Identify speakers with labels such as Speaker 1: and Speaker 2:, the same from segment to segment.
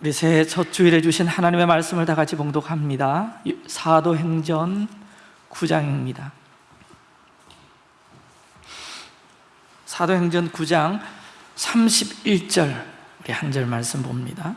Speaker 1: 우리 새해 첫 주일에 주신 하나님의 말씀을 다 같이 봉독합니다. 사도행전 9장입니다. 사도행전 9장 31절 우리 한 절 말씀 봅니다.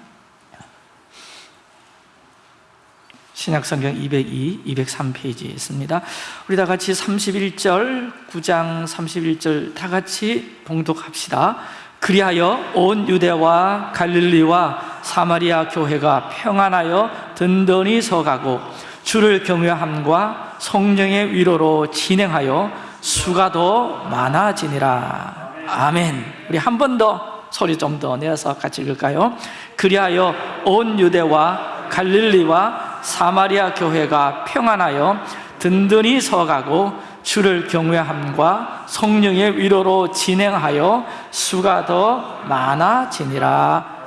Speaker 1: 신약성경 202, 203페이지에 있습니다. 우리 다 같이 31절, 9장 31절 다 같이 봉독합시다. 그리하여 온 유대와 갈릴리와 사마리아 교회가 평안하여 든든히 서가고 주를 경외함과 성령의 위로로 진행하여 수가 더 많아지니라. 아멘. 우리 한 번 더 소리 좀 더 내어서 같이 읽을까요? 그리하여 온 유대와 갈릴리와 사마리아 교회가 평안하여 든든히 서가고 주를 경외함과 성령의 위로로 진행하여 수가 더 많아지니라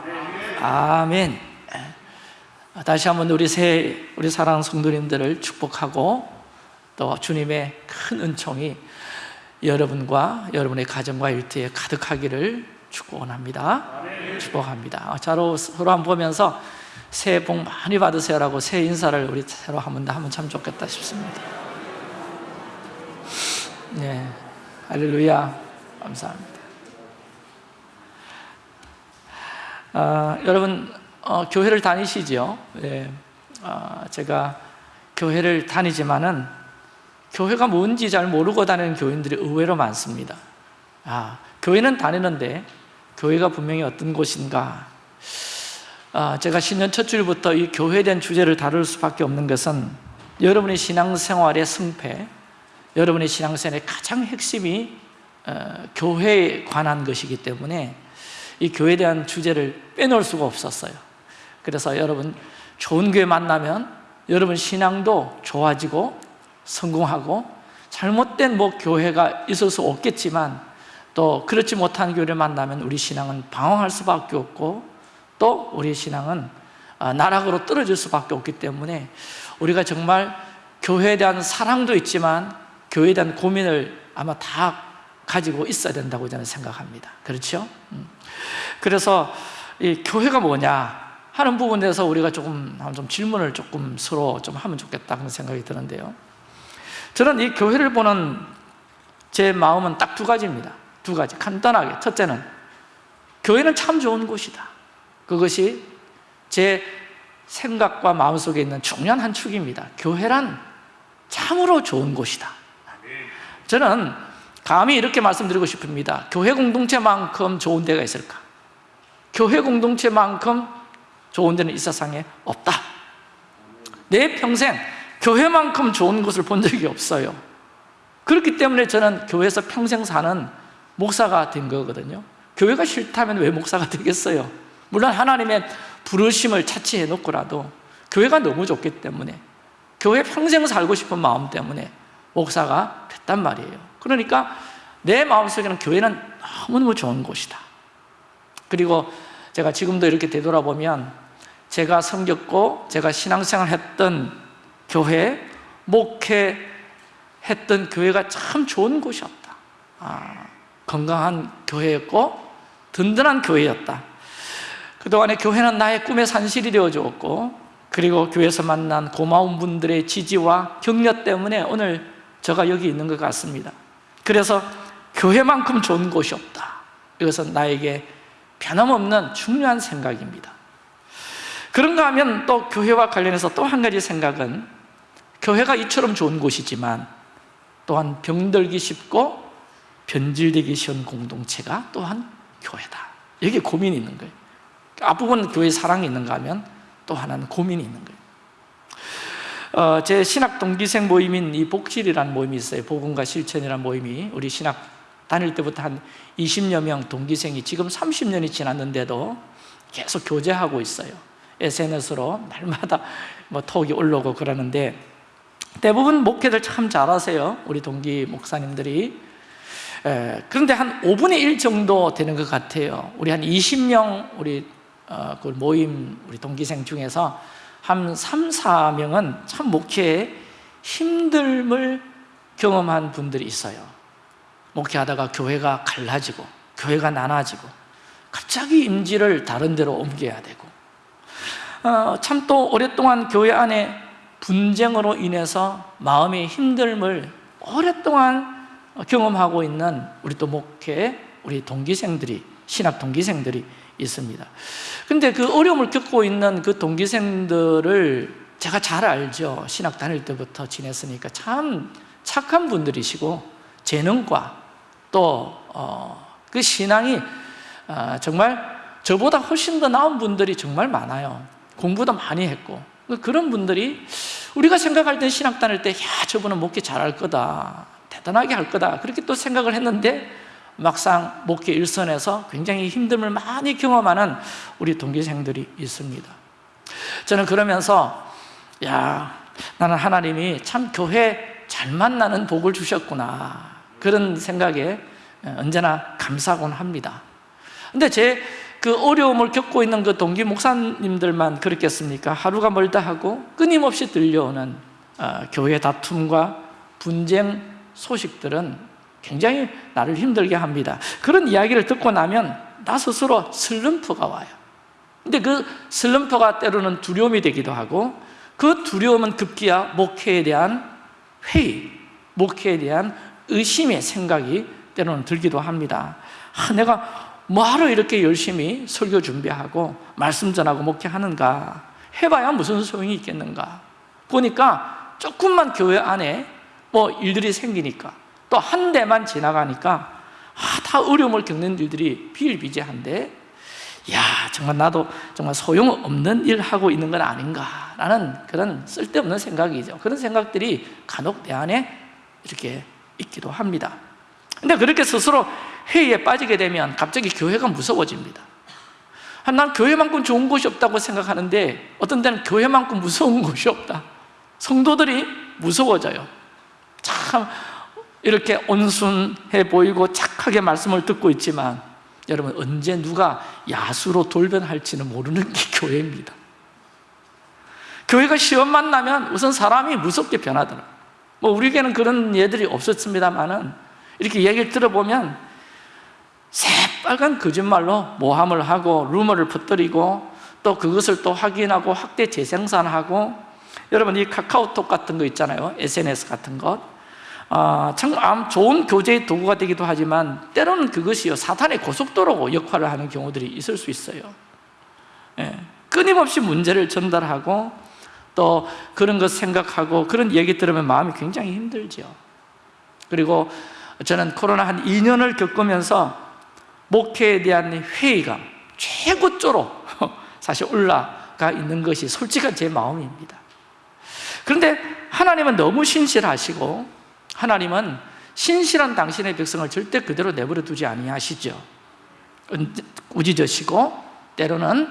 Speaker 1: 아멘. 다시 한번 우리 새 우리 사랑하는 성도님들을 축복하고 또 주님의 큰 은총이 여러분과 여러분의 가정과 일터에 가득하기를 축원합니다. 축복합니다. 서로 서로 한번 보면서 새해 복 많이 받으세요라고 새해 인사를 우리 새로 한번 더 하면 참 좋겠다 싶습니다. 네, 할렐루야. 감사합니다 아, 여러분 어, 교회를 다니시죠? 네, 어, 제가 교회를 다니지만은 교회가 뭔지 잘 모르고 다니는 교인들이 의외로 많습니다. 아, 교회는 다니는데 교회가 분명히 어떤 곳인가? 아, 제가 신년 첫 주일부터 이 교회에 대한 주제를 다룰 수밖에 없는 것은 여러분의 신앙생활의 승패 여러분의 신앙생활의 가장 핵심이 어, 교회에 관한 것이기 때문에 이 교회에 대한 주제를 빼놓을 수가 없었어요. 그래서 여러분 좋은 교회 만나면 여러분 신앙도 좋아지고 성공하고 잘못된 뭐 교회가 있을 수 없겠지만 또 그렇지 못한 교회를 만나면 우리 신앙은 방황할 수밖에 없고 또 우리 신앙은 아, 나락으로 떨어질 수밖에 없기 때문에 우리가 정말 교회에 대한 사랑도 있지만 교회에 대한 고민을 아마 다 가지고 있어야 된다고 저는 생각합니다. 그렇죠? 음. 그래서 이 교회가 뭐냐 하는 부분에서 우리가 조금 좀 질문을 조금 서로 좀 하면 좋겠다 그런 생각이 드는데요. 저는 이 교회를 보는 제 마음은 딱 두 가지입니다. 두 가지. 간단하게. 첫째는 교회는 참 좋은 곳이다. 그것이 제 생각과 마음속에 있는 중요한 한 축입니다. 교회란 참으로 좋은 곳이다. 저는 감히 이렇게 말씀드리고 싶습니다. 교회 공동체만큼 좋은 데가 있을까? 교회 공동체만큼 좋은 데는 이 세상에 없다. 내 평생 교회만큼 좋은 곳을 본 적이 없어요. 그렇기 때문에 저는 교회에서 평생 사는 목사가 된 거거든요. 교회가 싫다면 왜 목사가 되겠어요? 물론 하나님의 부르심을 차치해 놓고라도 교회가 너무 좋기 때문에 교회 평생 살고 싶은 마음 때문에 목사가 됐단 말이에요 그러니까 내 마음속에는 교회는 너무너무 좋은 곳이다. 그리고 제가 지금도 이렇게 되돌아보면 제가 섬겼고 제가 신앙생활 했던 교회, 목회했던 교회가 참 좋은 곳이었다. 아, 건강한 교회였고 든든한 교회였다. 그동안에 교회는 나의 꿈의 산실이 되어주었고 그리고 교회에서 만난 고마운 분들의 지지와 격려 때문에 오늘 제가 여기 있는 것 같습니다 그래서 교회만큼 좋은 곳이 없다. 이것은 나에게 변함없는 중요한 생각입니다. 그런가 하면 또 교회와 관련해서 또 한 가지 생각은 교회가 이처럼 좋은 곳이지만 또한 병들기 쉽고 변질되기 쉬운 공동체가 또한 교회다. 여기 고민이 있는 거예요. 앞부분 교회 사랑이 있는가 하면 또 하나는 고민이 있는 거예요 어, 제 신학 동기생 모임인 이 복실이라는 모임이 있어요. 복음과 실천이라는 모임이. 우리 신학 다닐 때부터 한 20여 명 동기생이 지금 30년이 지났는데도 계속 교제하고 있어요. SNS로 날마다 뭐 톡이 올라오고 그러는데 대부분 목회들 참 잘하세요. 우리 동기 목사님들이. 에, 그런데 한 5분의 1 정도 되는 것 같아요. 우리 한 20명 우리 어, 그 모임 우리 동기생 중에서 한 3, 4명은 참 목회에 힘듦을 경험한 분들이 있어요. 목회하다가 교회가 갈라지고 교회가 나눠지고 갑자기 임지를 다른 데로 옮겨야 되고 어, 참 또 오랫동안 교회 안에 분쟁으로 인해서 마음의 힘듦을 오랫동안 경험하고 있는 우리 또 목회, 우리 동기생들이 신학 동기생들이 있습니다. 근데 그 어려움을 겪고 있는 그 동기생들을 제가 잘 알죠. 신학 다닐 때부터 지냈으니까 참 착한 분들이시고 재능과 또그 신앙이 어, 정말 저보다 훨씬 더 나은 분들이 정말 많아요. 공부도 많이 했고 그런 분들이 우리가 생각할 때 신학 다닐 때 야, 저분은 목회 잘할 거다. 대단하게 할 거다. 그렇게 또 생각을 했는데 막상 목회 일선에서 굉장히 힘듦을 많이 경험하는 우리 동기생들이 있습니다. 저는 그러면서 야, 나는 하나님이 참 교회 잘 만나는 복을 주셨구나. 그런 생각에 언제나 감사하곤 합니다. 근데 제 그 어려움을 겪고 있는 그 동기 목사님들만 그렇겠습니까? 하루가 멀다 하고 끊임없이 들려오는 어, 교회 다툼과 분쟁 소식들은 굉장히 나를 힘들게 합니다. 그런 이야기를 듣고 나면 나 스스로 슬럼프가 와요. 근데 그 슬럼프가 때로는 두려움이 되기도 하고 그 두려움은 급기야 목회에 대한 회의, 목회에 대한 의심의 생각이 때로는 들기도 합니다. 아, 내가 뭐하러 이렇게 열심히 설교 준비하고 말씀 전하고 목회하는가 해봐야 무슨 소용이 있겠는가 보니까 조금만 교회 안에 뭐 일들이 생기니까 또 한 대만 지나가니까 아, 다 어려움을 겪는 일들이 비일비재한데 야 정말 나도 정말 소용없는 일 하고 있는 건 아닌가라는 그런 쓸데없는 생각이죠. 그런 생각들이 간혹 내 안에 이렇게 있기도 합니다. 근데 그렇게 스스로 회의에 빠지게 되면 갑자기 교회가 무서워집니다. 난 교회만큼 좋은 곳이 없다고 생각하는데 어떤 때는 교회만큼 무서운 곳이 없다. 성도들이 무서워져요. 참 이렇게 온순해 보이고 착하게 말씀을 듣고 있지만 여러분 언제 누가 야수로 돌변할지는 모르는 게 교회입니다. 교회가 시험만 나면 우선 사람이 무섭게 변하더라. 뭐 우리에게는 그런 예들이 없었습니다만 이렇게 얘기를 들어보면 새빨간 거짓말로 모함을 하고 루머를 퍼뜨리고 또 그것을 또 확인하고 확대 재생산하고 여러분 이 카카오톡 같은 거 있잖아요. SNS 같은 것 아, 참 좋은 교제의 도구가 되기도 하지만 때로는 그것이요 사탄의 고속도로 역할을 하는 경우들이 있을 수 있어요. 예, 끊임없이 문제를 전달하고 또 그런 것 생각하고 그런 얘기 들으면 마음이 굉장히 힘들죠 그리고 저는 코로나 한 2년을 겪으면서 목회에 대한 회의감 최고조로 사실 올라가 있는 것이 솔직한 제 마음입니다. 그런데 하나님은 너무 신실하시고 하나님은 신실한 당신의 백성을 절대 그대로 내버려 두지 아니하시죠. 꾸짖으시고 때로는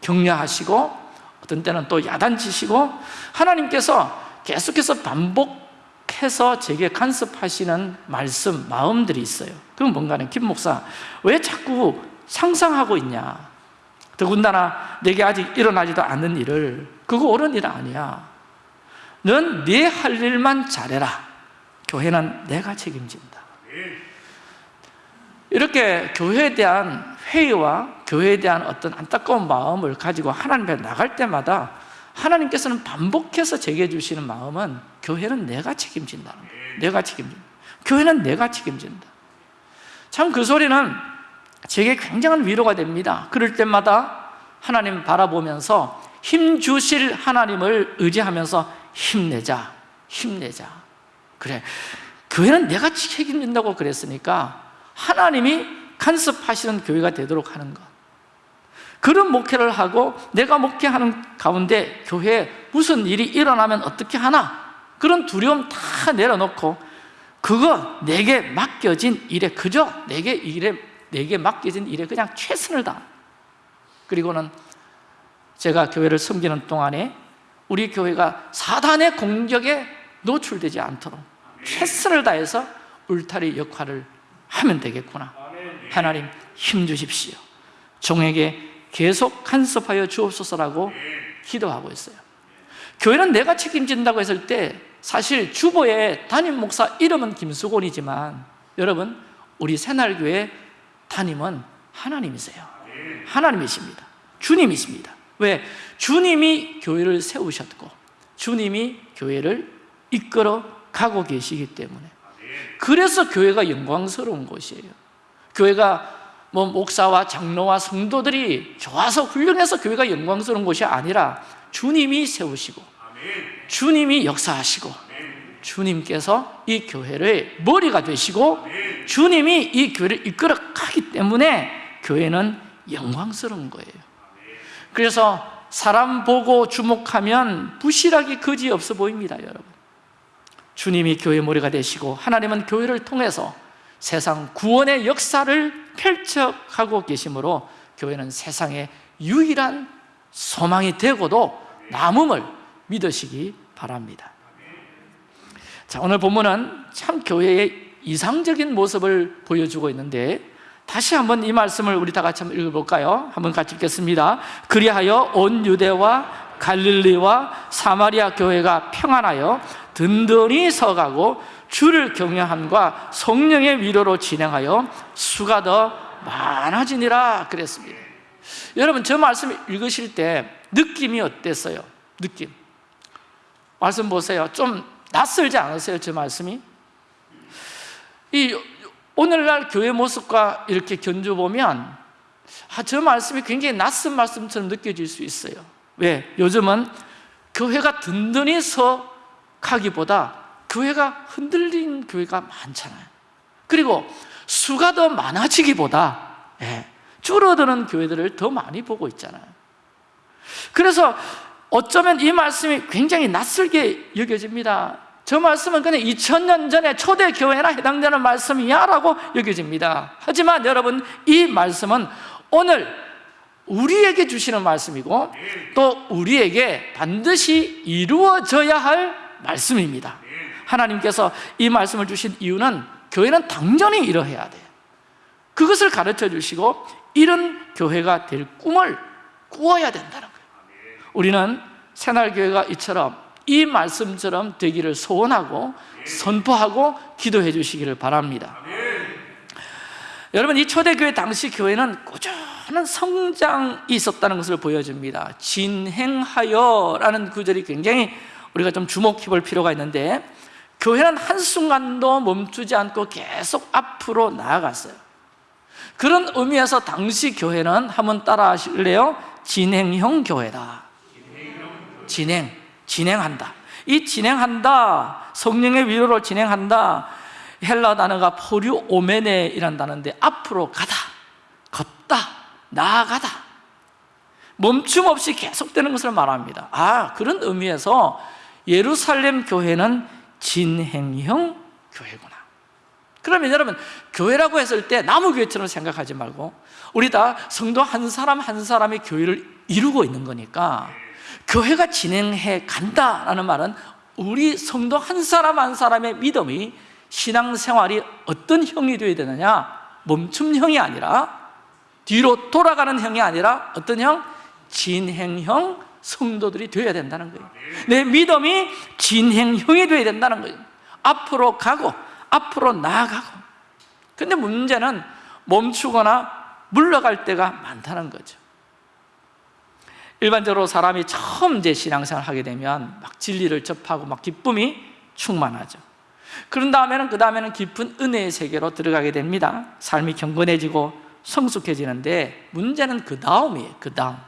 Speaker 1: 격려하시고 어떤 때는 또 야단치시고 하나님께서 계속해서 반복해서 제게 간섭하시는 말씀, 마음들이 있어요. 그건 뭔가는 김 목사 왜 자꾸 상상하고 있냐? 더군다나 내게 아직 일어나지도 않는 일을 그거 옳은 일 아니야. 넌 네 할 일만 잘해라 교회는 내가 책임진다. 이렇게 교회에 대한 회의와 교회에 대한 어떤 안타까운 마음을 가지고 하나님 앞에 나갈 때마다 하나님께서는 반복해서 제게 주시는 마음은 교회는 내가 책임진다는 거예요. 내가 책임진다. 교회는 내가 책임진다. 참 그 소리는 제게 굉장한 위로가 됩니다. 그럴 때마다 하나님 바라보면서 힘 주실 하나님을 의지하면서 힘내자 힘내자 그래. 교회는 내가 책임진다고 그랬으니까 하나님이 간섭하시는 교회가 되도록 하는 것. 그런 목회를 하고 내가 목회하는 가운데 교회에 무슨 일이 일어나면 어떻게 하나? 그런 두려움 다 내려놓고 그거 내게 맡겨진 일에 그저 내게 일에 내게 맡겨진 일에 그냥 최선을 다 그리고는 제가 교회를 섬기는 동안에 우리 교회가 사단의 공격에 노출되지 않도록 최선을 다해서 울타리 역할을 하면 되겠구나. 하나님 힘 주십시오. 종에게 계속 간섭하여 주옵소서라고 기도하고 있어요. 교회는 내가 책임진다고 했을 때 사실 주보의 담임 목사 이름은 김수곤이지만 여러분 우리 새날교회 담임은 하나님이세요. 하나님이십니다. 주님이십니다. 왜? 주님이 교회를 세우셨고 주님이 교회를 이끌어 가고 계시기 때문에. 그래서 교회가 영광스러운 곳이에요. 교회가 뭐 목사와 장로와 성도들이 좋아서 훌륭해서 교회가 영광스러운 곳이 아니라 주님이 세우시고 주님이 역사하시고 주님께서 이 교회를 머리가 되시고 주님이 이 교회를 이끌어 가기 때문에 교회는 영광스러운 거예요. 그래서 사람 보고 주목하면 부실하기 거지 없어 보입니다 여러분 주님이 교회 머리가 되시고 하나님은 교회를 통해서 세상 구원의 역사를 펼쳐가고 계시므로 교회는 세상의 유일한 소망이 되고도 남음을 믿으시기 바랍니다 자 오늘 본문은 참 교회의 이상적인 모습을 보여주고 있는데 다시 한번 이 말씀을 우리 다 같이 한번 읽어볼까요? 한번 같이 읽겠습니다 그리하여 온 유대와 갈릴리와 사마리아 교회가 평안하여 든든히 서가고 주를 경외함과 성령의 위로로 진행하여 수가 더 많아지니라 그랬습니다 여러분 저 말씀 읽으실 때 느낌이 어땠어요? 느낌 말씀 보세요 좀 낯설지 않으세요? 저 말씀이? 이 오늘날 교회 모습과 이렇게 견줘보면 아, 저 말씀이 굉장히 낯선 말씀처럼 느껴질 수 있어요 왜? 요즘은 교회가 든든히 서 가기보다 교회가 흔들린 교회가 많잖아요. 그리고 수가 더 많아지기보다 예, 줄어드는 교회들을 더 많이 보고 있잖아요. 그래서 어쩌면 이 말씀이 굉장히 낯설게 여겨집니다. 저 말씀은 그냥 2000년 전에 초대 교회나 해당되는 말씀이야 라고 여겨집니다. 하지만 여러분 이 말씀은 오늘 우리에게 주시는 말씀이고 또 우리에게 반드시 이루어져야 할 말씀입니다. 하나님께서 이 말씀을 주신 이유는 교회는 당연히 이러해야 돼요 그것을 가르쳐 주시고 이런 교회가 될 꿈을 꾸어야 된다는 거예요. 우리는 새날교회가 이처럼 이 말씀처럼 되기를 소원하고 선포하고 기도해 주시기를 바랍니다. 여러분 이 초대교회 당시 교회는 꾸준한 성장이 있었다는 것을 보여줍니다. 진행하여 라는 구절이 굉장히 우리가 좀 주목해 볼 필요가 있는데 교회는 한순간도 멈추지 않고 계속 앞으로 나아갔어요. 그런 의미에서 당시 교회는 한번 따라 하실래요? 진행형 교회다. 진행, 진행한다. 이 진행한다 성령의 위로로 진행한다 헬라 단어가 포류 오메네이라는 단어인데 앞으로 가다 걷다 나아가다. 멈춤 없이 계속되는 것을 말합니다. 아 그런 의미에서 예루살렘 교회는 진행형 교회구나 그러면 여러분 교회라고 했을 때 나무교회처럼 생각하지 말고 우리 다 성도 한 사람 한 사람이 교회를 이루고 있는 거니까 교회가 진행해 간다라는 말은 우리 성도 한 사람 한 사람의 믿음이 신앙생활이 어떤 형이 되어야 되느냐 멈춤형이 아니라 뒤로 돌아가는 형이 아니라 어떤 형? 진행형 성도들이 되어야 된다는 거예요. 내 믿음이 진행형이 되어야 된다는 거예요. 앞으로 가고 앞으로 나아가고. 근데 문제는 멈추거나 물러갈 때가 많다는 거죠. 일반적으로 사람이 처음 이제 신앙생활을 하게 되면 막 진리를 접하고 막 기쁨이 충만하죠. 그런 다음에는 그 다음에는 깊은 은혜의 세계로 들어가게 됩니다. 삶이 경건해지고 성숙해지는데 문제는 그 다음이에요 그 다음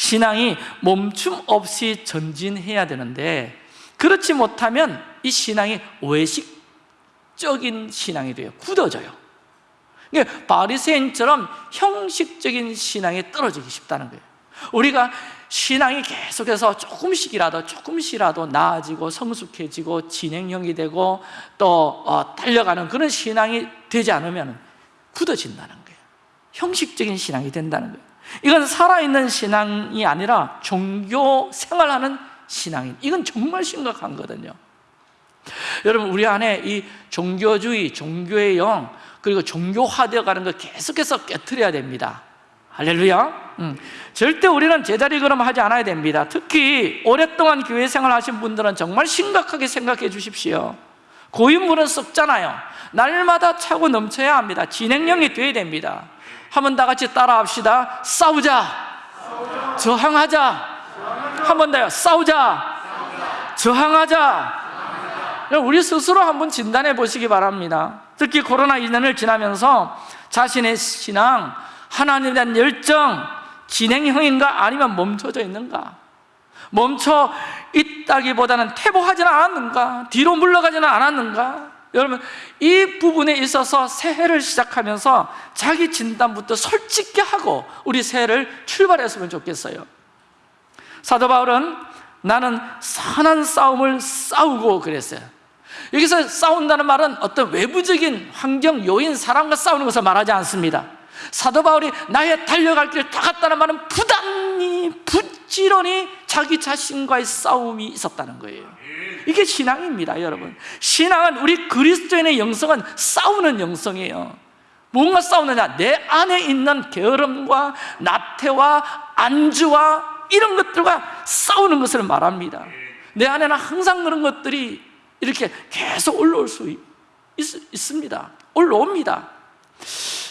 Speaker 1: 신앙이 멈춤 없이 전진해야 되는데 그렇지 못하면 이 신앙이 외식적인 신앙이 돼요. 굳어져요. 그러니까 바리새인처럼 형식적인 신앙에 떨어지기 쉽다는 거예요. 우리가 신앙이 계속해서 조금씩이라도 조금씩이라도 나아지고 성숙해지고 진행형이 되고 또 어, 달려가는 그런 신앙이 되지 않으면 굳어진다는 거예요. 형식적인 신앙이 된다는 거예요 이건 살아있는 신앙이 아니라 종교 생활하는 신앙인. 이건 정말 심각한 거거든요. 여러분 우리 안에 이 종교주의, 종교의 영 그리고 종교화되어 가는 걸 계속해서 깨뜨려야 됩니다. 할렐루야. 음. 절대 우리는 제자리 걸음 하지 않아야 됩니다. 특히 오랫동안 교회 생활 하신 분들은 정말 심각하게 생각해 주십시오 고인물은 썩잖아요. 날마다 차고 넘쳐야 합니다. 진행형이 돼야 됩니다. 한번 다 같이 따라 합시다. 싸우자. 저항하자. 한번 더요. 싸우자. 저항하자. 우리 스스로 한번 진단해 보시기 바랍니다. 특히 코로나 2년을 지나면서 자신의 신앙 하나님에 대한 열정 진행형인가 아니면 멈춰져 있는가 멈춰 있다기보다는 퇴보하지는 않았는가? 뒤로 물러가지는 않았는가? 여러분 이 부분에 있어서 새해를 시작하면서 자기 진단부터 솔직히 하고 우리 새해를 출발했으면 좋겠어요. 사도 바울은 나는 선한 싸움을 싸우고 그랬어요. 여기서 싸운다는 말은 어떤 외부적인 환경, 요인, 사람과 싸우는 것을 말하지 않습니다. 사도 바울이 나의 달려갈 길을 다 갔다는 말은 부 단히 부지런히 자기 자신과의 싸움이 있었다는 거예요. 이게 신앙입니다 여러분. 신앙은 우리 그리스도인의 영성은 싸우는 영성이에요. 뭔가 싸우느냐? 내 안에 있는 게으름과 나태와 안주와 이런 것들과 싸우는 것을 말합니다. 내 안에는 항상 그런 것들이 이렇게 계속 올라올 수 있, 있습니다. 올라옵니다.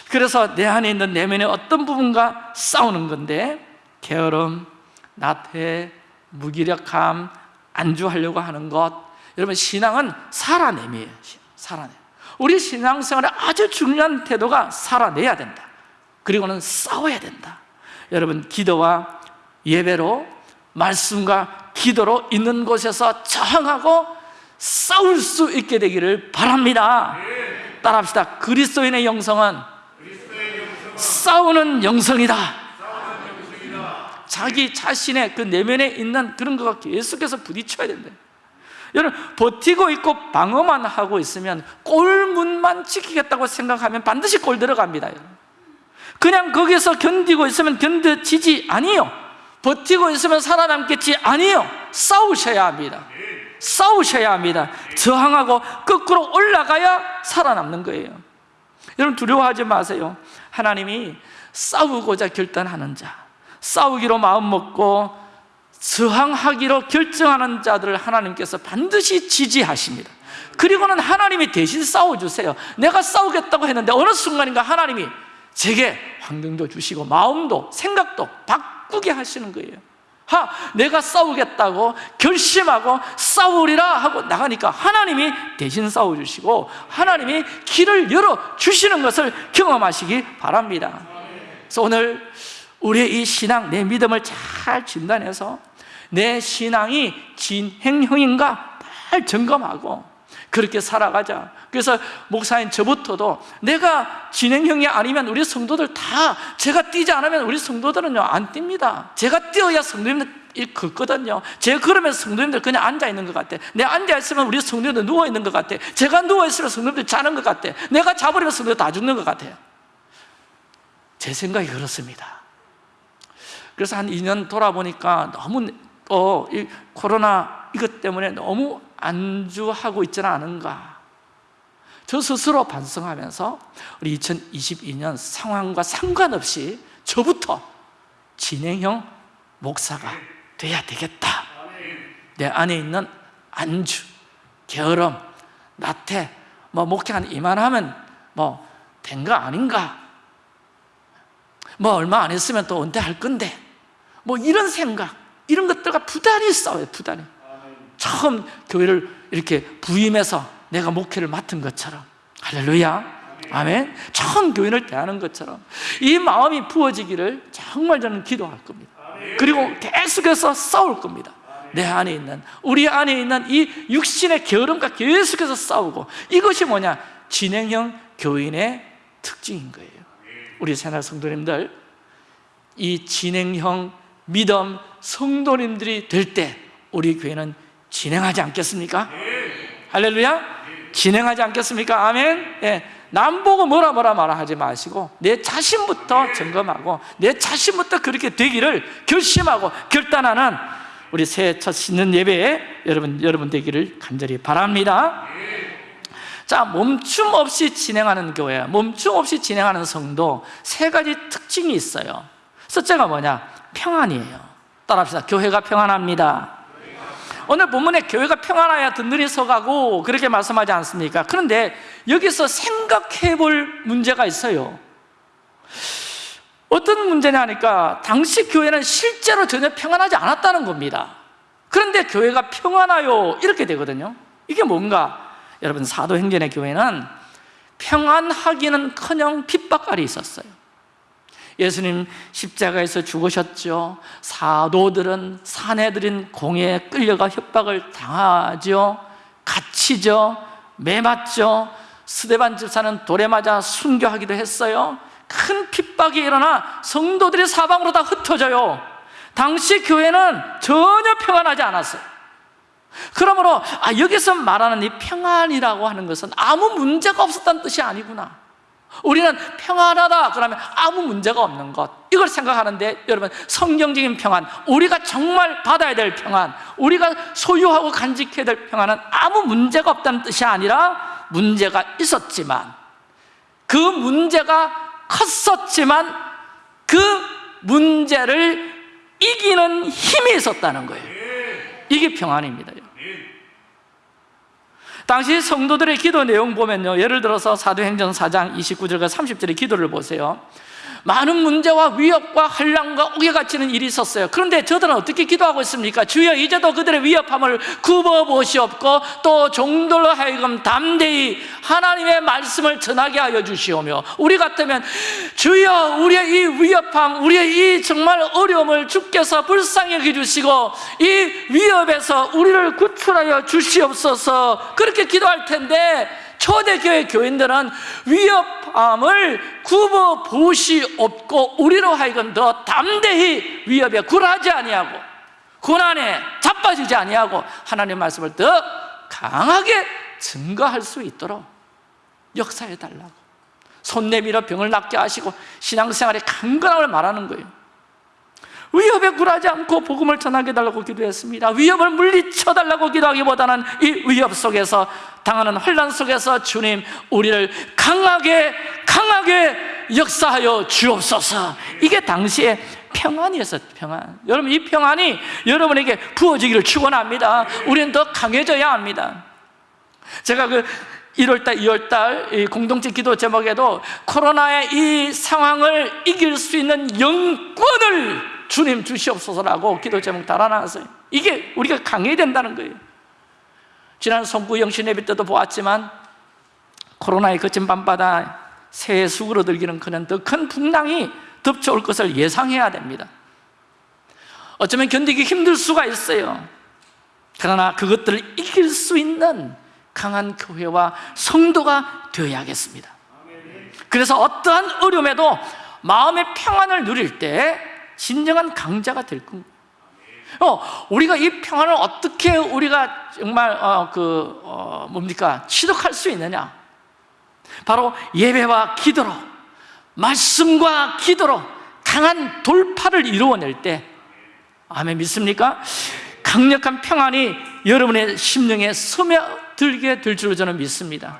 Speaker 1: 그래서 내 안에 있는 내면의 어떤 부분과 싸우는 건데 게으름, 나태, 무기력함, 안주하려고 하는 것. 여러분 신앙은 살아냄이에요. 살아내. 우리 신앙생활에 아주 중요한 태도가 살아내야 된다. 그리고는 싸워야 된다. 여러분 기도와 예배로 말씀과 기도로 있는 곳에서 저항하고 싸울 수 있게 되기를 바랍니다. 따라합시다. 그리스도인의 영성은 싸우는 영성이다 자기 자신의 그 내면에 있는 그런 거가 계속해서 부딪혀야 된다 여러분 버티고 있고 방어만 하고 있으면 골문만 지키겠다고 생각하면 반드시 골 들어갑니다. 그냥 거기서 견디고 있으면 견뎌지지 아니요. 버티고 있으면 살아남겠지 아니요. 싸우셔야 합니다. 싸우셔야 합니다. 저항하고 거꾸로 올라가야 살아남는 거예요. 여러분 두려워하지 마세요. 하나님이 싸우고자 결단하는 자 싸우기로 마음먹고 저항하기로 결정하는 자들을 하나님께서 반드시 지지하십니다. 그리고는 하나님이 대신 싸워주세요. 내가 싸우겠다고 했는데 어느 순간인가 하나님이 제게 환경도 주시고 마음도 생각도 바꾸게 하시는 거예요. 하, 내가 싸우겠다고 결심하고 싸우리라 하고 나가니까 하나님이 대신 싸워주시고 하나님이 길을 열어주시는 것을 경험하시기 바랍니다. 그래서 오늘 우리의 이 신앙, 내 믿음을 잘 진단해서 내 신앙이 진행형인가 잘 점검하고 그렇게 살아가자. 그래서 목사인 저부터도 내가 진행형이 아니면 우리 성도들 다 제가 뛰지 않으면 우리 성도들은요 안 뜁니다. 제가 뛰어야 성도님들 걷거든요. 제가 그러면 성도님들 그냥 앉아 있는 것 같아. 내가 앉아 있으면 우리 성도님들 누워 있는 것 같아. 제가 누워 있으면 성도님들 자는 것 같아. 내가 자버리면 성도들 다 죽는 것 같아요. 제 생각이 그렇습니다 그래서 한 2년 돌아보니까 너무 어, 이 코로나 이것 때문에 너무 안주하고 있지는 않은가. 저 스스로 반성하면서 우리 2022년 상황과 상관없이 저부터 진행형 목사가 돼야 되겠다. 내 안에 있는 안주, 게으름, 나태 뭐 목회 한 이만하면 뭐 된 거 아닌가? 뭐 얼마 안 했으면 또 은퇴할 건데 뭐 이런 생각 이런 것들과 부단히 싸워요 부단히. 처음 교회를 이렇게 부임해서 내가 목회를 맡은 것처럼. 할렐루야. 아멘. 처음 교인을 대하는 것처럼. 이 마음이 부어지기를 정말 저는 기도할 겁니다. 그리고 계속해서 싸울 겁니다. 내 안에 있는 우리 안에 있는 이 육신의 게으름과 계속해서 싸우고 이것이 뭐냐? 진행형 교인의 특징인 거예요. 우리 새날 성도님들 이 진행형 믿음 성도님들이 될 때 우리 교회는 진행하지 않겠습니까? 할렐루야? 진행하지 않겠습니까? 아멘? 예. 남 보고 뭐라 뭐라 말아 하지 마시고 내 자신부터 점검하고 내 자신부터 그렇게 되기를 결심하고 결단하는 우리 새해 첫 신년 예배에 여러분, 여러분 되기를 간절히 바랍니다 자, 멈춤 없이 진행하는 교회, 멈춤 없이 진행하는 성도 세 가지 특징이 있어요 첫째가 뭐냐? 평안이에요. 따라합시다. 교회가 평안합니다. 오늘 본문에 교회가 평안하여 든든히 서가고 그렇게 말씀하지 않습니까? 그런데 여기서 생각해 볼 문제가 있어요. 어떤 문제냐 하니까 당시 교회는 실제로 전혀 평안하지 않았다는 겁니다. 그런데 교회가 평안하요 이렇게 되거든요. 이게 뭔가? 여러분 사도행전의 교회는 평안하기는 커녕 핍박갈이 있었어요 예수님 십자가에서 죽으셨죠. 사도들은 사내들인 공에 끌려가 협박을 당하죠. 갇히죠. 매맞죠. 스데반 집사는 돌에 맞아 순교하기도 했어요. 큰 핍박이 일어나 성도들이 사방으로 다 흩어져요. 당시 교회는 전혀 평안 하지 않았어요. 그러므로 아, 여기서 말하는 이 평안이라고 하는 것은 아무 문제가 없었다는 뜻이 아니구나 우리는 평안하다 그러면 아무 문제가 없는 것. 이걸 생각하는데 여러분 성경적인 평안 우리가 정말 받아야 될 평안 우리가 소유하고 간직해야 될 평안은 아무 문제가 없다는 뜻이 아니라 문제가 있었지만 그 문제가 컸었지만 그 문제를 이기는 힘이 있었다는 거예요. 이게 평안입니다 당시 성도들의 기도 내용 보면요. 예를 들어서 사도행전 4장 29절과 30절의 기도를 보세요 많은 문제와 위협과 한량과 옥에 갇히는 일이 있었어요 그런데 저들은 어떻게 기도하고 있습니까? 주여 이제도 그들의 위협함을 굽어보시옵고 또 종들로 하여금 담대히 하나님의 말씀을 전하게 하여 주시오며 우리 같으면 주여 우리의 이 위협함 우리의 이 정말 어려움을 주께서 불쌍히 여겨주시고 이 위협에서 우리를 구출하여 주시옵소서 그렇게 기도할 텐데 초대교회 교인들은 위협함을 굽어 보시없고 우리로 하여금 더 담대히 위협에 굴하지 아니하고 고난에 자빠지지 아니하고 하나님의 말씀을 더 강하게 증거할 수 있도록 역사해 달라고. 손 내밀어 병을 낫게 하시고 신앙생활의 강건함을 말하는 거예요 위협에 굴하지 않고 복음을 전하게 달라고 기도했습니다. 위협을 물리쳐 달라고 기도하기보다는 이 위협 속에서 당하는 혼란 속에서 주님 우리를 강하게 강하게 역사하여 주옵소서. 이게 당시에 평안이었어요 평안. 여러분 이 평안이 여러분에게 부어지기를 축원합니다. 우리는 더 강해져야 합니다. 제가 그 1월달, 2월달 공동체 기도 제목에도 코로나의 이 상황을 이길 수 있는 영권을 주님 주시옵소서라고 기도 제목 달아놨어요. 이게 우리가 강해야 된다는 거예요. 지난 성부 영신 예배 때도 보았지만 코로나의 거친 밤바다 새해 수그러들기는 그냥 더큰 풍랑이 덮쳐올 것을 예상해야 됩니다. 어쩌면 견디기 힘들 수가 있어요. 그러나 그것들을 이길 수 있는 강한 교회와 성도가 되어야겠습니다. 그래서 어떠한 어려움에도 마음의 평안을 누릴 때 진정한 강자가 될 겁니다 어, 우리가 이 평안을 어떻게 우리가 정말 어, 그 어, 뭡니까? 취득할 수 있느냐? 바로 예배와 기도로 말씀과 기도로 강한 돌파를 이루어낼 때. 아멘 믿습니까? 강력한 평안이 여러분의 심령에 스며들게 될 줄로 저는 믿습니다.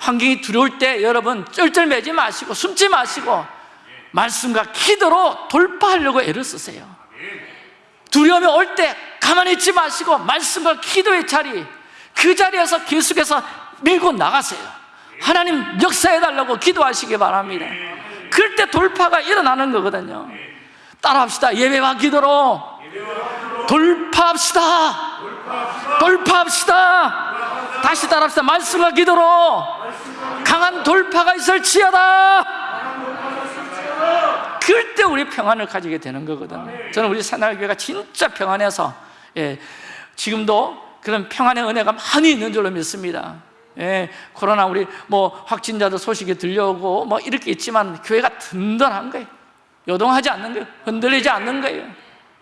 Speaker 1: 환경이 두려울 때 여러분 쩔쩔매지 마시고 숨지 마시고 말씀과 기도로 돌파하려고 애를 쓰세요. 두려움이 올 때 가만히 있지 마시고 말씀과 기도의 자리 그 자리에서 계속해서 밀고 나가세요. 하나님 역사해달라고 기도하시기 바랍니다. 그럴 때 돌파가 일어나는 거거든요. 따라합시다. 예배와 기도로 돌파합시다. 돌파합시다. 다시 따라합시다. 말씀과 기도로 강한 돌파가 있을지어다 그럴 때 우리 평안을 가지게 되는 거거든요. 저는 우리 새날교회가 진짜 평안해서 예, 지금도 그런 평안의 은혜가 많이 있는 줄로 믿습니다. 예, 코로나 우리 뭐 확진자들 소식이 들려오고 뭐 이렇게 있지만 교회가 든든한 거예요. 요동하지 않는 거예요. 흔들리지 않는 거예요.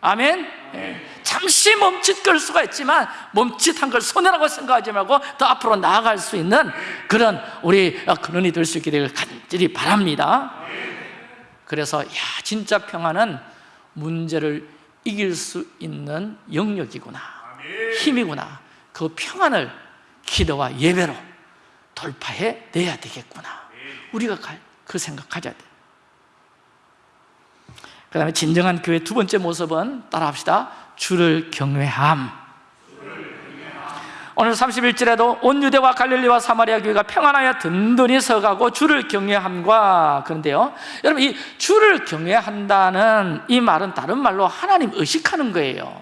Speaker 1: 아멘? 예, 잠시 멈칫걸 수가 있지만 멈칫한 걸 손해라고 생각하지 말고 더 앞으로 나아갈 수 있는 그런 우리 근원이 될 수 있게 되길 간절히 바랍니다 그래서 야 진짜 평안은 문제를 이길 수 있는 영역이구나. 힘이구나. 그 평안을 기도와 예배로 돌파해 내야 되겠구나. 우리가 그 생각 가져야 돼. 그 다음에 진정한 교회 두 번째 모습은 따라합시다. 주를 경외함 오늘 31절에도 온 유대와 갈릴리와 사마리아 교회가 평안하여 든든히 서가고 주를 경외함과 그런데요 여러분 이 주를 경외한다는 이 말은 다른 말로 하나님 의식하는 거예요.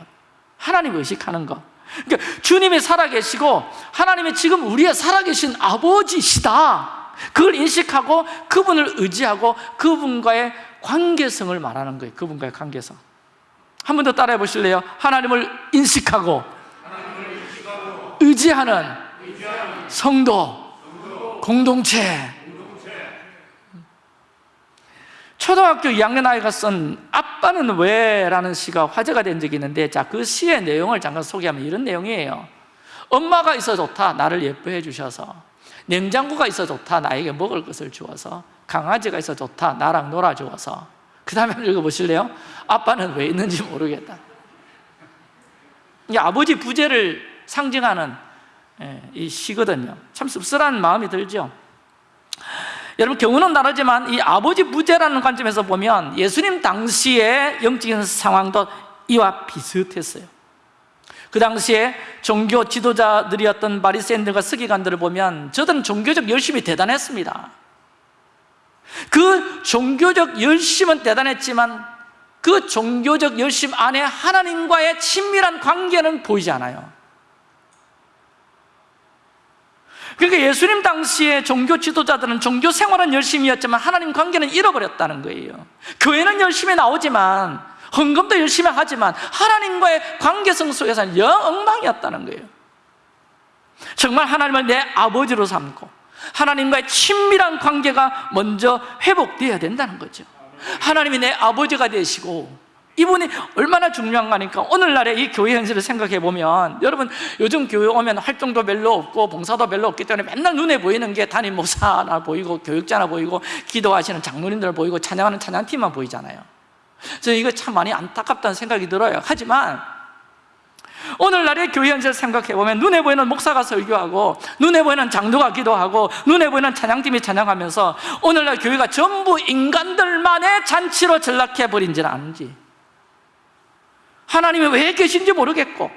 Speaker 1: 하나님 의식하는 거. 그러니까 주님이 살아계시고 하나님이 지금 우리의 살아계신 아버지시다. 그걸 인식하고 그분을 의지하고 그분과의 관계성을 말하는 거예요. 그분과의 관계성. 한 번 더 따라해 보실래요? 하나님을 인식하고 의지하는 성도 공동체. 초등학교 2학년 아이가 쓴 아빠는 왜? 라는 시가 화제가 된 적이 있는데 자, 그 시의 내용을 잠깐 소개하면 이런 내용이에요. 엄마가 있어 좋다 나를 예뻐해 주셔서. 냉장고가 있어 좋다 나에게 먹을 것을 주어서. 강아지가 있어 좋다 나랑 놀아주어서. 그 다음에 읽어보실래요? 아빠는 왜 있는지 모르겠다. 이 아버지 부재를 상징하는 예, 이 시거든요. 참 씁쓸한 마음이 들죠. 여러분 경우는 다르지만 이 아버지 부재라는 관점에서 보면 예수님 당시의 영적인 상황도 이와 비슷했어요. 그 당시에 종교 지도자들이었던 바리새인들과 서기관들을 보면 저들은 종교적 열심이 대단했습니다. 그 종교적 열심은 대단했지만 그 종교적 열심 안에 하나님과의 친밀한 관계는 보이지 않아요 그러니까 예수님 당시에 종교 지도자들은 종교 생활은 열심이었지만 하나님 관계는 잃어버렸다는 거예요. 교회는 열심히 나오지만 헌금도 열심히 하지만 하나님과의 관계성 속에서는 영 엉망이었다는 거예요. 정말 하나님을 내 아버지로 삼고 하나님과의 친밀한 관계가 먼저 회복되어야 된다는 거죠. 하나님이 내 아버지가 되시고 이분이 얼마나 중요한 거니까 오늘날의 이 교회 현실을 생각해 보면 여러분 요즘 교회 오면 활동도 별로 없고 봉사도 별로 없기 때문에 맨날 눈에 보이는 게 담임 목사나 보이고 교육자나 보이고 기도하시는 장로님들 보이고 찬양하는 찬양팀만 보이잖아요. 저는 이거 참 많이 안타깝다는 생각이 들어요. 하지만 오늘날의 교회 현실을 생각해 보면 눈에 보이는 목사가 설교하고 눈에 보이는 장로가 기도하고 눈에 보이는 찬양팀이 찬양하면서 오늘날 교회가 전부 인간들만의 잔치로 전락해 버린지는 아는지 하나님이 왜 계신지 모르겠고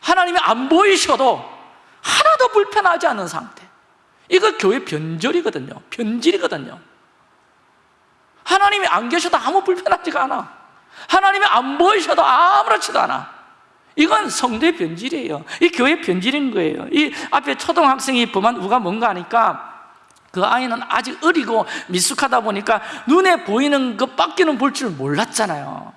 Speaker 1: 하나님이 안 보이셔도 하나도 불편하지 않은 상태. 이거 교회 변절이거든요. 변질이거든요. 하나님이 안 계셔도 아무 불편하지가 않아. 하나님이 안 보이셔도 아무렇지도 않아. 이건 성도의 변질이에요. 이 교회 변질인 거예요. 이 앞에 초등학생이 범한 우가 뭔가 하니까 그 아이는 아직 어리고 미숙하다 보니까 눈에 보이는 것밖에는 볼 줄 몰랐잖아요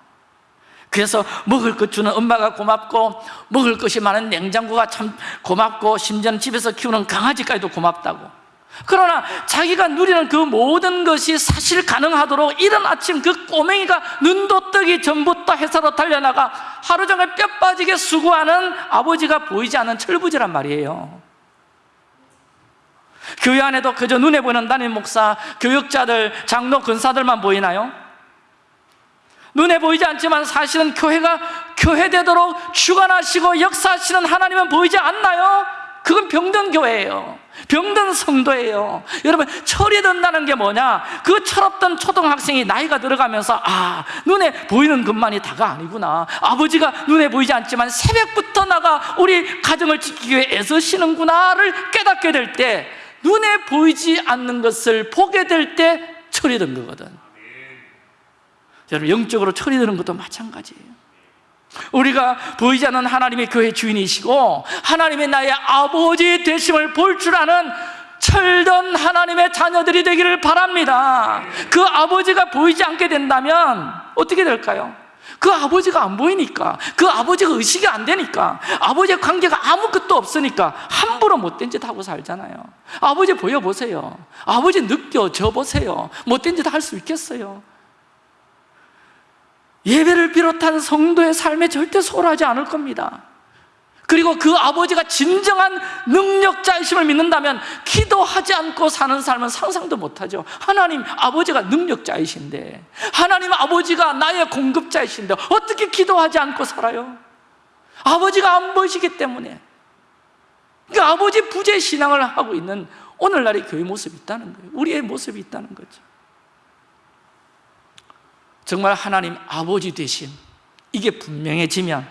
Speaker 1: 그래서 먹을 것 주는 엄마가 고맙고 먹을 것이 많은 냉장고가 참 고맙고 심지어는 집에서 키우는 강아지까지도 고맙다고 그러나 자기가 누리는 그 모든 것이 사실 가능하도록 이른 아침 그 꼬맹이가 눈도 뜨기 전부터 회사로 달려나가 하루 종일 뼈 빠지게 수고하는 아버지가 보이지 않는 철부지란 말이에요 교회 안에도 그저 눈에 보이는 담임 목사, 교육자들, 장로, 근사들만 보이나요? 눈에 보이지 않지만 사실은 교회가 교회되도록 주관하시고 역사하시는 하나님은 보이지 않나요? 그건 병든 교회예요. 병든 성도예요. 여러분 철이 든다는 게 뭐냐? 그 철없던 초등학생이 나이가 들어가면서 아 눈에 보이는 것만이 다가 아니구나. 아버지가 눈에 보이지 않지만 새벽부터 나가 우리 가정을 지키기 위해 애쓰시는구나를 깨닫게 될 때 눈에 보이지 않는 것을 보게 될 때 철이 든 거거든 여러분 영적으로 처리 되는 것도 마찬가지예요. 우리가 보이지 않는 하나님의 교회 주인이시고 하나님의 나의 아버지 되심을 볼 줄 아는 철든 하나님의 자녀들이 되기를 바랍니다. 그 아버지가 보이지 않게 된다면 어떻게 될까요? 그 아버지가 안 보이니까 그 아버지가 의식이 안 되니까 아버지의 관계가 아무것도 없으니까 함부로 못된 짓 하고 살잖아요. 아버지 보여보세요. 아버지 느껴져 보세요. 못된 짓 할 수 있겠어요 예배를 비롯한 성도의 삶에 절대 소홀하지 않을 겁니다. 그리고 그 아버지가 진정한 능력자이심을 믿는다면 기도하지 않고 사는 삶은 상상도 못하죠. 하나님 아버지가 능력자이신데 하나님 아버지가 나의 공급자이신데 어떻게 기도하지 않고 살아요? 아버지가 안 보이시기 때문에. 그 아버지 부재 신앙을 하고 있는 오늘날의 교회 모습이 있다는 거예요. 우리의 모습이 있다는 거죠 정말 하나님 아버지 되신 이게 분명해지면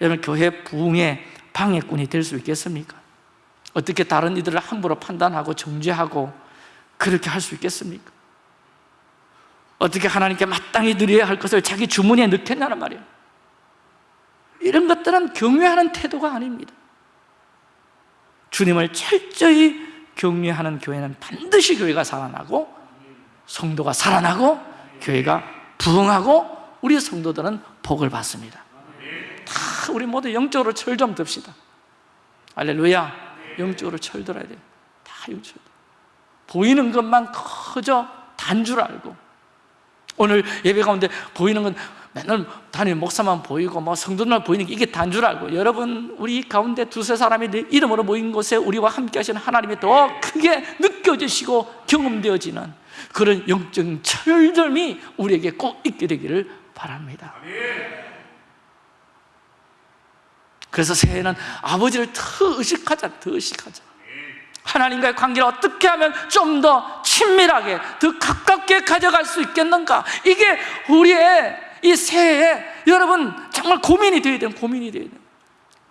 Speaker 1: 여러분 교회 부흥의 방해꾼이 될 수 있겠습니까? 어떻게 다른 이들을 함부로 판단하고 정죄하고 그렇게 할 수 있겠습니까? 어떻게 하나님께 마땅히 드려야 할 것을 자기 주머니에 넣겠냐는 말이에요 이런 것들은 경외하는 태도가 아닙니다 주님을 철저히 경외하는 교회는 반드시 교회가 살아나고 성도가 살아나고 교회가 부흥하고 우리 성도들은 복을 받습니다. 다 우리 모두 영적으로 철 좀 듭시다. 알렐루야. 영적으로 철들어야 돼요 다 영적으로 보이는 것만 커져 단 줄 알고 오늘 예배 가운데 보이는 건 맨날 단일 목사만 보이고 뭐 성도들만 보이는 게 이게 단 줄 알고 여러분 우리 가운데 두세 사람이 내 이름으로 모인 곳에 우리와 함께 하시는 하나님이 더 크게 느껴지시고 경험되어지는 그런 영적 철들미 우리에게 꼭 있게 되기를 바랍니다. 그래서 새해는 아버지를 더 의식하자 더 의식하자 하나님과의 관계를 어떻게 하면 좀 더 친밀하게 더 가깝게 가져갈 수 있겠는가? 이게 우리의 이 새해에 여러분 정말 고민이 되어야 돼요 고민이 되어야 돼요.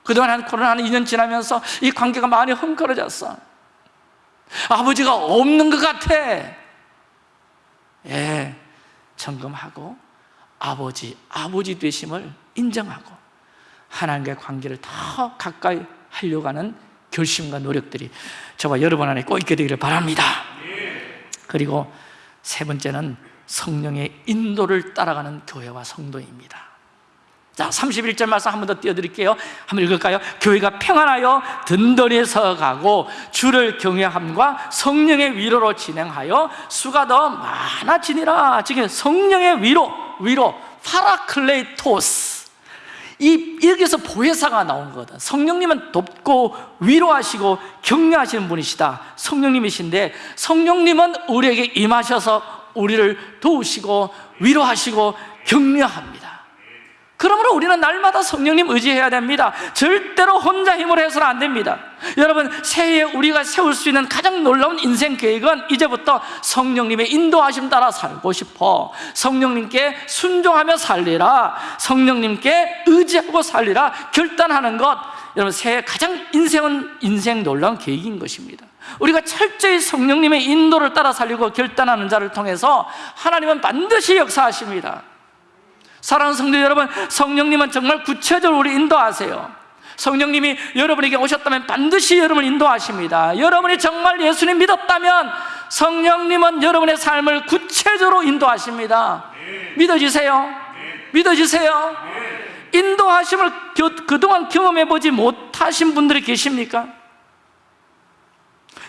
Speaker 1: 그동안 한 코로나 한 2년 지나면서 이 관계가 많이 헝클어졌어. 아버지가 없는 것 같아. 예, 점검하고 아버지, 아버지 되심을 인정하고 하나님과의 관계를 더 가까이 하려고 하는 결심과 노력들이 저와 여러분 안에 꼭 있게 되기를 바랍니다. 그리고 세 번째는 성령의 인도를 따라가는 교회와 성도입니다. 자, 31절 말씀 한 번 더 띄워드릴게요. 한번 읽을까요? 교회가 평안하여 든든히 서가고 주를 경외함과 성령의 위로로 진행하여 수가 더 많아지니라. 지금 성령의 위로, 위로 παράκλητος 이, 여기서 보혜사가 나온 거다. 성령님은 돕고 위로하시고 격려하시는 분이시다. 성령님이신데 성령님은 우리에게 임하셔서 우리를 도우시고 위로하시고 격려합니다 그러므로 우리는 날마다 성령님 의지해야 됩니다. 절대로 혼자 힘으로 해서는 안 됩니다. 여러분 새해에 우리가 세울 수 있는 가장 놀라운 인생 계획은 이제부터 성령님의 인도하심 따라 살고 싶어. 성령님께 순종하며 살리라. 성령님께 의지하고 살리라. 결단하는 것. 여러분 새해 가장 인생은 인생 놀라운 계획인 것입니다. 우리가 철저히 성령님의 인도를 따라 살리고 결단하는 자를 통해서 하나님은 반드시 역사하십니다 사랑하는 성도 여러분 성령님은 정말 구체적으로 우리 인도하세요 성령님이 여러분에게 오셨다면 반드시 여러분을 인도하십니다 여러분이 정말 예수님 믿었다면 성령님은 여러분의 삶을 구체적으로 인도하십니다 믿어지세요? 믿어지세요? 인도하심을 그동안 경험해보지 못하신 분들이 계십니까?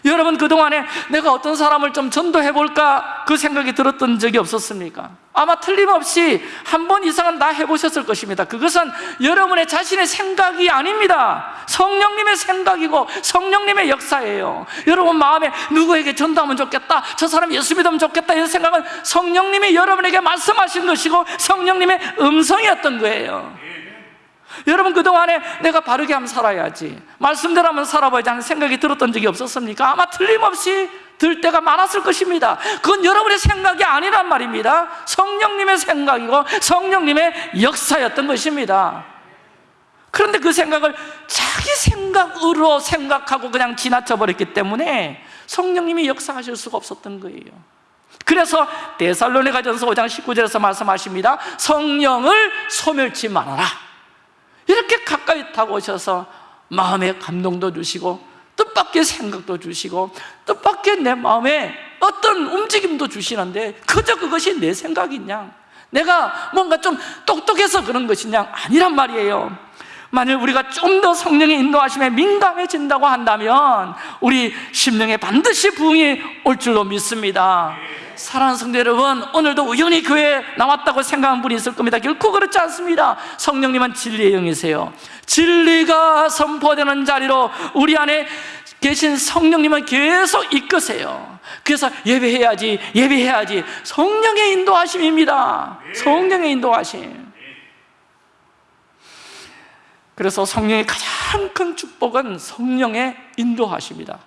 Speaker 1: 여러분 그동안에 내가 어떤 사람을 좀 전도해 볼까 그 생각이 들었던 적이 없었습니까? 아마 틀림없이 한 번 이상은 다 해보셨을 것입니다. 그것은 여러분의 자신의 생각이 아닙니다. 성령님의 생각이고 성령님의 역사예요. 여러분 마음에 누구에게 전도하면 좋겠다 저 사람 예수 믿으면 좋겠다 이런 생각은 성령님이 여러분에게 말씀하신 것이고 성령님의 음성이었던 거예요 여러분 그동안에 내가 바르게 하면 살아야지. 말씀대로 하면 살아봐야지 하는 생각이 들었던 적이 없었습니까? 아마 틀림없이 들 때가 많았을 것입니다. 그건 여러분의 생각이 아니란 말입니다. 성령님의 생각이고 성령님의 역사였던 것입니다. 그런데 그 생각을 자기 생각으로 생각하고 그냥 지나쳐 버렸기 때문에 성령님이 역사하실 수가 없었던 거예요. 그래서 데살로니가 전서 5장 19절에서 말씀하십니다. 성령을 소멸치 말아라 이렇게 가까이 다가오셔서 마음에 감동도 주시고 뜻밖의 생각도 주시고 뜻밖의 내 마음에 어떤 움직임도 주시는데 그저 그것이 내 생각이냐? 내가 뭔가 좀 똑똑해서 그런 것이냐? 아니란 말이에요. 만일 우리가 좀 더 성령의 인도하심에 민감해진다고 한다면 우리 심령에 반드시 부흥이 올 줄로 믿습니다 사랑하는 성도 여러분 오늘도 우연히 교회에 나왔다고 생각하는 분이 있을 겁니다. 결코 그렇지 않습니다. 성령님은 진리의 영이세요. 진리가 선포되는 자리로 우리 안에 계신 성령님은 계속 이끄세요. 그래서 예배해야지 예배해야지. 성령의 인도하심입니다. 성령의 인도하심. 그래서 성령의 가장 큰 축복은 성령의 인도하십니다.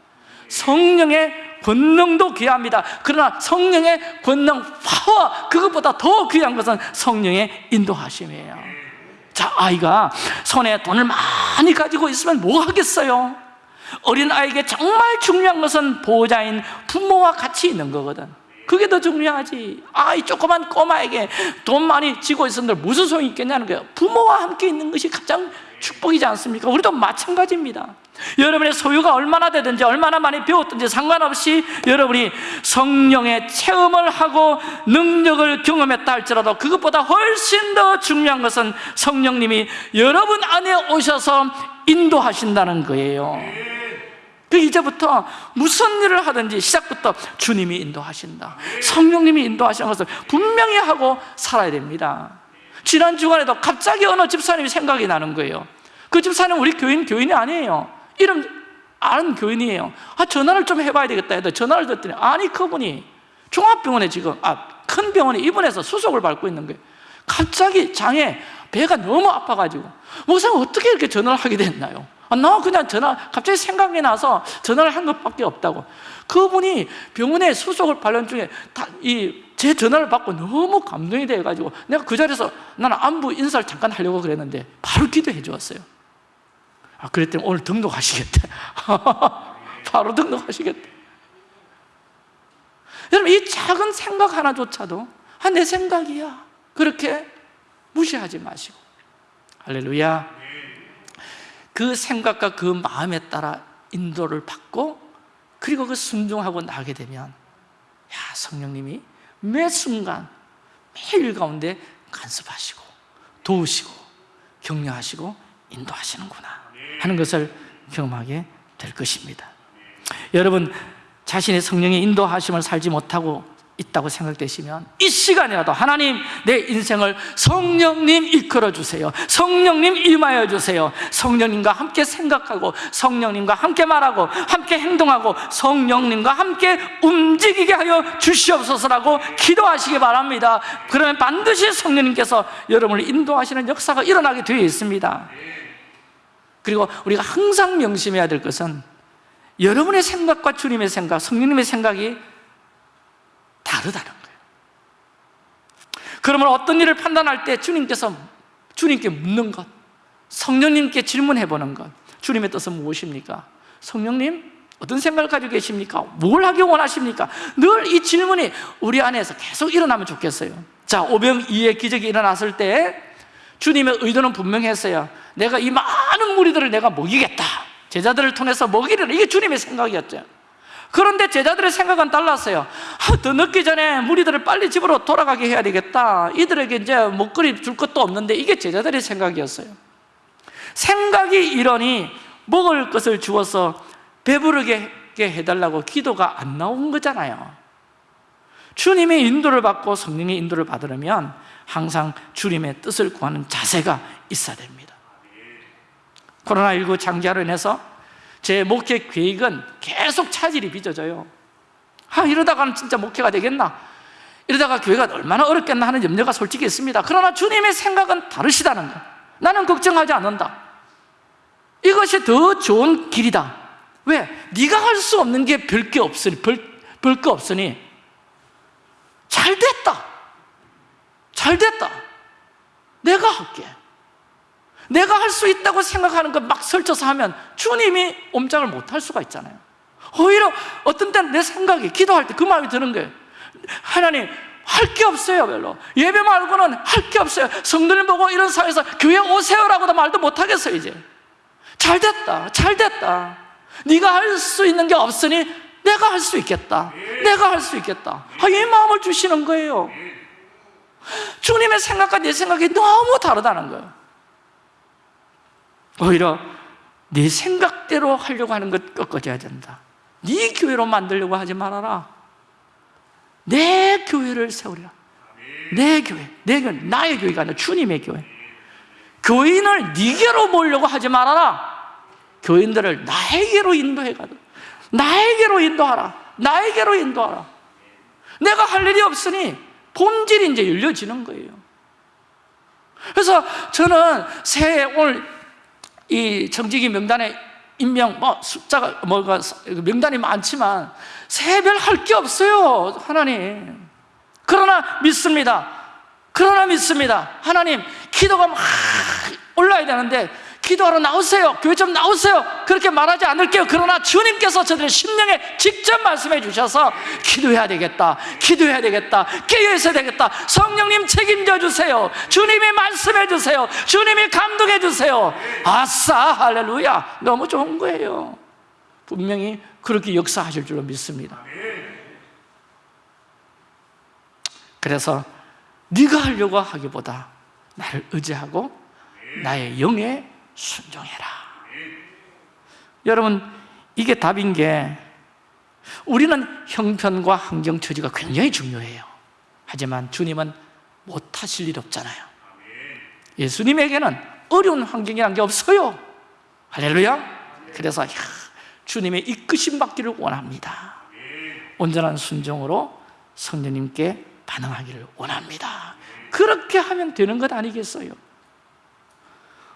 Speaker 1: 성령의 권능도 귀합니다. 그러나 성령의 권능, 파워 그것보다 더 귀한 것은 성령의 인도하심이에요. 자, 아이가 손에 돈을 많이 가지고 있으면 뭐 하겠어요? 어린 아이에게 정말 중요한 것은 보호자인 부모와 같이 있는 거거든. 그게 더 중요하지. 아이 조그만 꼬마에게 돈 많이 쥐고 있었는데 무슨 소용이 있겠냐는 거예요. 부모와 함께 있는 것이 가장 축복이지 않습니까? 우리도 마찬가지입니다 여러분의 소유가 얼마나 되든지 얼마나 많이 배웠든지 상관없이 여러분이 성령의 체험을 하고 능력을 경험했다 할지라도 그것보다 훨씬 더 중요한 것은 성령님이 여러분 안에 오셔서 인도하신다는 거예요. 그 이제부터 무슨 일을 하든지 시작부터 주님이 인도하신다. 성령님이 인도하시는 것을 분명히 하고 살아야 됩니다. 지난 주간에도 갑자기 어느 집사님이 생각이 나는 거예요. 그 집사님 우리 교인, 교인이 아니에요 이름 아는 교인이에요. 아 전화를 좀 해봐야 되겠다 해도 전화를 듣더니 아니 그분이 종합병원에 지금 아 큰 병원에 입원해서 수속을 밟고 있는 거예요. 갑자기 장에 배가 너무 아파가지고. 목사님 어떻게 이렇게 전화를 하게 됐나요? 아, 나 그냥 전화 갑자기 생각이 나서 전화를 한 것밖에 없다고. 그분이 병원에 수속을 발견 중에 이제 전화를 받고 너무 감동이 돼가지고 내가 그 자리에서 나는 안부 인사를 잠깐 하려고 그랬는데 바로 기도해 주었어요 아, 그랬더니 오늘 등록하시겠대. 바로 등록하시겠대. 여러분 이 작은 생각 하나조차도 아, 내 생각이야. 그렇게 무시하지 마시고. 할렐루야. 그 생각과 그 마음에 따라 인도를 받고 그리고 그 순종하고 나게 되면 야 성령님이 매 순간 매일 가운데 간섭하시고 도우시고 격려하시고 인도하시는구나 하는 것을 경험하게 될 것입니다. 여러분 자신의 성령의 인도하심을 살지 못하고 있다고 생각되시면 이 시간이라도 하나님 내 인생을 성령님 이끌어 주세요. 성령님 임하여 주세요. 성령님과 함께 생각하고 성령님과 함께 말하고 함께 행동하고 성령님과 함께 움직이게 하여 주시옵소서라고 기도하시기 바랍니다. 그러면 반드시 성령님께서 여러분을 인도하시는 역사가 일어나게 되어 있습니다 그리고 우리가 항상 명심해야 될 것은 여러분의 생각과 주님의 생각, 성령님의 생각이 다르다는 거예요 그러면 어떤 일을 판단할 때 주님께서 주님께 묻는 것 성령님께 질문해 보는 것 주님의 뜻은 무엇입니까? 성령님 어떤 생각을 가지고 계십니까? 뭘 하기 원하십니까? 늘 이 질문이 우리 안에서 계속 일어나면 좋겠어요 자 오병이의 기적이 일어났을 때 주님의 의도는 분명했어요. 내가 이 많은 무리들을 내가 먹이겠다. 제자들을 통해서 먹이려는 이게 주님의 생각이었죠. 그런데 제자들의 생각은 달랐어요. 아, 더 늦기 전에 무리들을 빨리 집으로 돌아가게 해야 되겠다. 이들에게 이제 먹거리 줄 것도 없는데 이게 제자들의 생각이었어요. 생각이 이러니 먹을 것을 주어서 배부르게 해달라고 기도가 안 나온 거잖아요. 주님의 인도를 받고 성령의 인도를 받으려면 항상 주님의 뜻을 구하는 자세가 있어야 됩니다. 코로나19 장기화로 인해서 제 목회 계획은 계속 차질이 빚어져요. 아 이러다가는 진짜 목회가 되겠나? 이러다가 교회가 얼마나 어렵겠나 하는 염려가 솔직히 있습니다. 그러나 주님의 생각은 다르시다는 거. 나는 걱정하지 않는다. 이것이 더 좋은 길이다. 왜? 네가 할 수 없는 게 별게 없으니 별거 없으니 잘 됐다 잘 됐다. 내가 할게. 내가 할 수 있다고 생각하는 것 막 설쳐서 하면 주님이 옴짝을 못 할 수가 있잖아요. 오히려 어떤 때는 내 생각이 기도할 때 그 마음이 드는 거예요. 하나님 할 게 없어요 별로. 예배 말고는 할 게 없어요. 성도님 보고 이런 상황에서 교회 오세요라고도 말도 못 하겠어요 이제. 잘 됐다 잘 됐다. 네가 할 수 있는 게 없으니 내가 할 수 있겠다. 내가 할 수 있겠다. 아, 이 마음을 주시는 거예요 주님의 생각과 내 생각이 너무 다르다는 거예요. 오히려 네 생각대로 하려고 하는 것 꺾어져야 된다. 네 교회로 만들려고 하지 말아라. 내 교회를 세우리라 내 교회, 내 교회, 나의 교회가 아니라 주님의 교회. 교인을 네게로 모으려고 하지 말아라. 교인들을 나에게로 인도해 가도 나에게로 인도하라. 나에게로 인도하라. 내가 할 일이 없으니 본질이 이제 열려지는 거예요. 그래서 저는 새해 오늘 이 정직이 명단에 임명 뭐 숫자가 뭐가 명단이 많지만 새별 할 게 없어요 하나님. 그러나 믿습니다. 그러나 믿습니다. 하나님 기도가 막 올라야 되는데 기도하러 나오세요. 교회 좀 나오세요. 그렇게 말하지 않을게요. 그러나 주님께서 저들의 심령에 직접 말씀해 주셔서 기도해야 되겠다. 기도해야 되겠다. 깨어 있어야 되겠다. 성령님 책임져 주세요. 주님이 말씀해 주세요. 주님이 감동해 주세요. 아싸 할렐루야. 너무 좋은 거예요. 분명히 그렇게 역사하실 줄로 믿습니다. 그래서 네가 하려고 하기보다 나를 의지하고 나의 영에 순종해라. 여러분 이게 답인 게 우리는 형편과 환경 처지가 굉장히 중요해요. 하지만 주님은 못하실 일 없잖아요. 예수님에게는 어려운 환경이라는 게 없어요. 할렐루야. 그래서 야, 주님의 이끄심 받기를 원합니다. 온전한 순종으로 성령님께 반응하기를 원합니다. 그렇게 하면 되는 것 아니겠어요?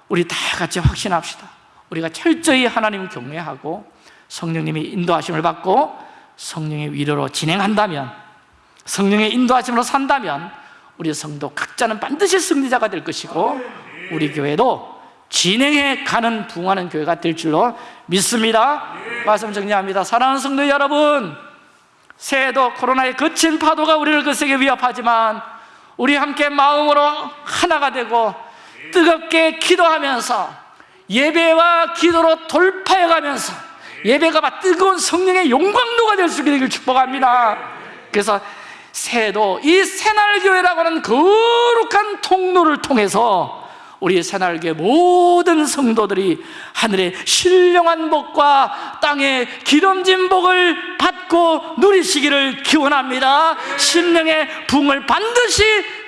Speaker 1: 우리 다 같이 확신합시다. 우리가 철저히 하나님 경외하고 성령님의 인도하심을 받고 성령의 위로로 진행한다면 성령의 인도하심으로 산다면 우리 성도 각자는 반드시 승리자가 될 것이고 우리 교회도 진행해 가는 부흥하는 교회가 될 줄로 믿습니다. 말씀 정리합니다. 사랑하는 성도 여러분 새해도 코로나의 거친 파도가 우리를 거세게 위협하지만 우리 함께 마음으로 하나가 되고 뜨겁게 기도하면서 예배와 기도로 돌파해가면서 예배가 막 뜨거운 성령의 용광로가 될 수 있기를 축복합니다. 그래서 새해도 이 새날교회라고 하는 거룩한 통로를 통해서 우리 새날교회 모든 성도들이 하늘의 신령한 복과 땅의 기름진 복을 받고 누리시기를 기원합니다. 신령의 붕을 반드시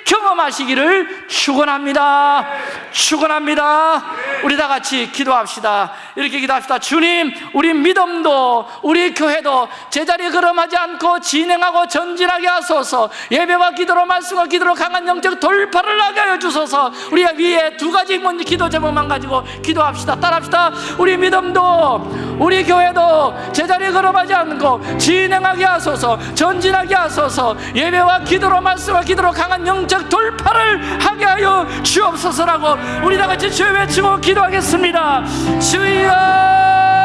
Speaker 1: 경험하시기를 축원합니다. 축원합니다. 우리 다 같이 기도합시다. 이렇게 기도합시다. 주님, 우리 믿음도 우리 교회도 제자리에 걸음하지 않고 진행하고 전진하게 하소서. 예배와 기도로 말씀과 기도로 강한 영적 돌파를 하게 하여 주소서. 우리가 위에 두 가지 기도 제목만 가지고 기도합시다. 따라합시다. 우리 믿음도 우리 교회도 제자리에 걸음하지 않고 진행하게 하소서. 전진하게 하소서. 예배와 기도로 말씀과 기도로 강한 영적 돌파를 하게 하여 주옵소서라고 우리 다 같이 주여 외치고 기도하겠습니다. 주여